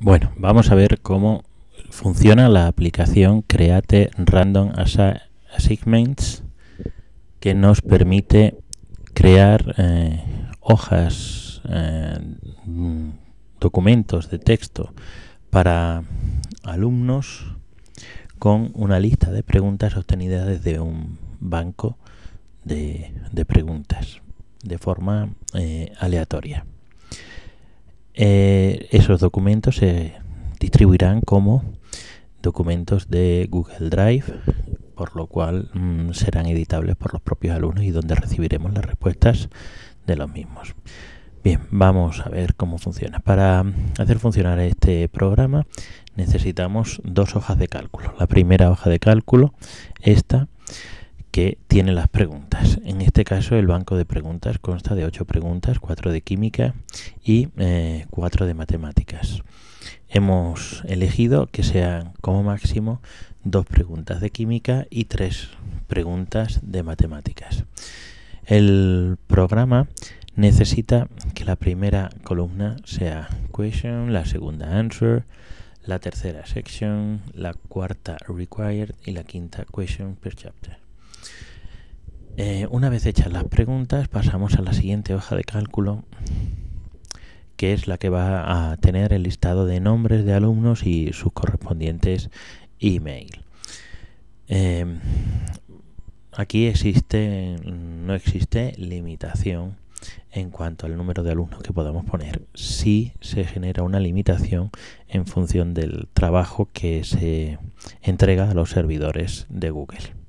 Bueno, vamos a ver cómo funciona la aplicación Create Random Assignments que nos permite crear eh, hojas, eh, documentos de texto para alumnos con una lista de preguntas obtenidas desde un banco de, preguntas de forma eh, aleatoria. Esos documentos se distribuirán como documentos de Google Drive, por lo cual mm, serán editables por los propios alumnos y donde recibiremos las respuestas de los mismos. Bien, vamos a ver cómo funciona. Para hacer funcionar este programa necesitamos dos hojas de cálculo. La primera hoja de cálculo, esta, que tiene las preguntas. En este caso el banco de preguntas consta de ocho preguntas, cuatro de química y eh, cuatro de matemáticas hemos elegido que sean como máximo dos preguntas de química y tres preguntas de matemáticas. El programa necesita que la primera columna sea question, la segunda answer, la tercera section, la cuarta required y la quinta question per chapter. Eh, una vez hechas las preguntas pasamos a la siguiente hoja de cálculo que es la que va a tener el listado de nombres de alumnos y sus correspondientes email. Em, aquí existe, no existe limitación en cuanto al número de alumnos que podamos poner. Sí se genera una limitación en función del trabajo que se entrega a los servidores de Google.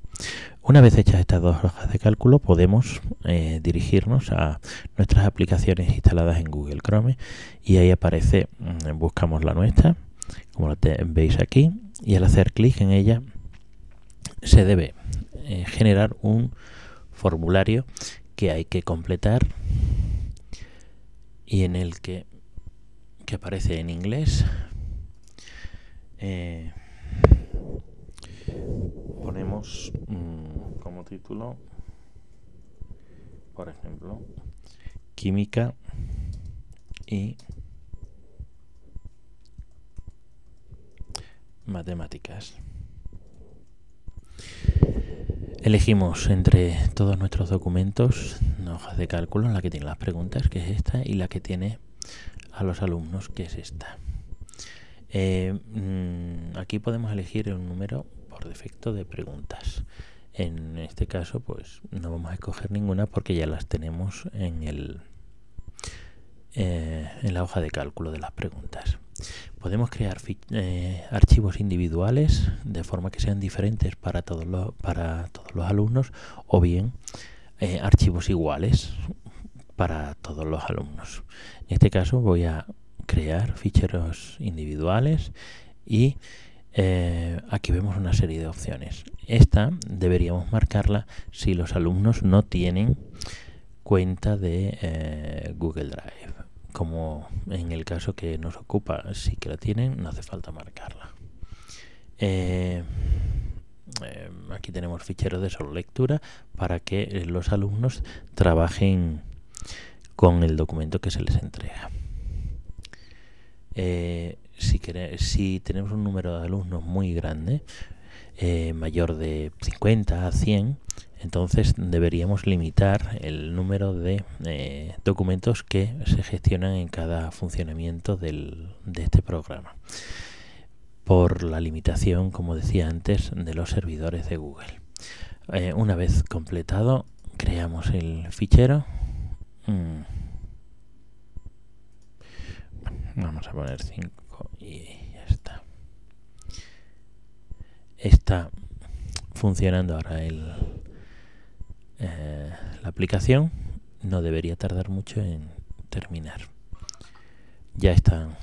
Una vez hechas estas dos hojas de cálculo podemos eh, dirigirnos a nuestras aplicaciones instaladas en Google Chrome y ahí aparece, mm, buscamos la nuestra, como lo veis aquí, y al hacer clic en ella se debe eh, generar un formulario que hay que completar y en el que, que aparece en inglés eh, ponemos mm, título, por ejemplo, química y matemáticas. Elegimos entre todos nuestros documentos una hoja de cálculo la que tiene las preguntas, que es esta, y la que tiene a los alumnos, que es esta. Eh, mm, aquí podemos elegir un número por defecto de preguntas. En este caso, pues no vamos a escoger ninguna porque ya las tenemos en el eh, en la hoja de cálculo de las preguntas. Podemos crear eh, archivos individuales de forma que sean diferentes para todos los, para todos los alumnos o bien eh, archivos iguales para todos los alumnos. En este caso voy a crear ficheros individuales y eh, aquí vemos una serie de opciones. Esta deberíamos marcarla si los alumnos no tienen cuenta de eh, Google Drive. Como en el caso que nos ocupa, si que la tienen, no hace falta marcarla. Eh, aquí tenemos ficheros de solo lectura para que los alumnos trabajen con el documento que se les entrega. Eh, si, si tenemos un número de alumnos muy grande, eh, mayor de 50 a 100, entonces deberíamos limitar el número de eh, documentos que se gestionan en cada funcionamiento del, de este programa por la limitación, como decía antes, de los servidores de Google. una vez completado, creamos el fichero. Mm, Vamos a poner 5 y ya está. Está funcionando ahora el, eh, la aplicación. No debería tardar mucho en terminar. Ya están,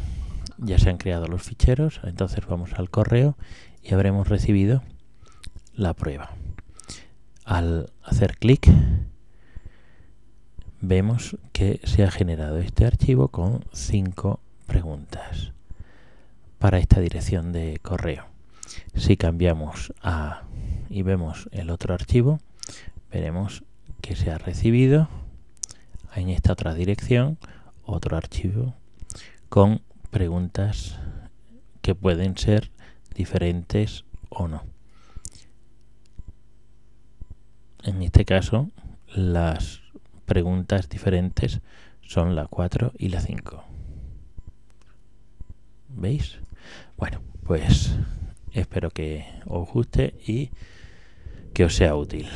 ya se han creado los ficheros. Entonces vamos al correo y habremos recibido la prueba. Al hacer clic vemos que se ha generado este archivo con 5 preguntas para esta dirección de correo. Si cambiamos a y vemos el otro archivo, veremos que se ha recibido en esta otra dirección otro archivo con preguntas que pueden ser diferentes o no. En este caso, las preguntas diferentes son la 4 y la 5. ¿Veis? Bueno, pues espero que os guste y que os sea útil.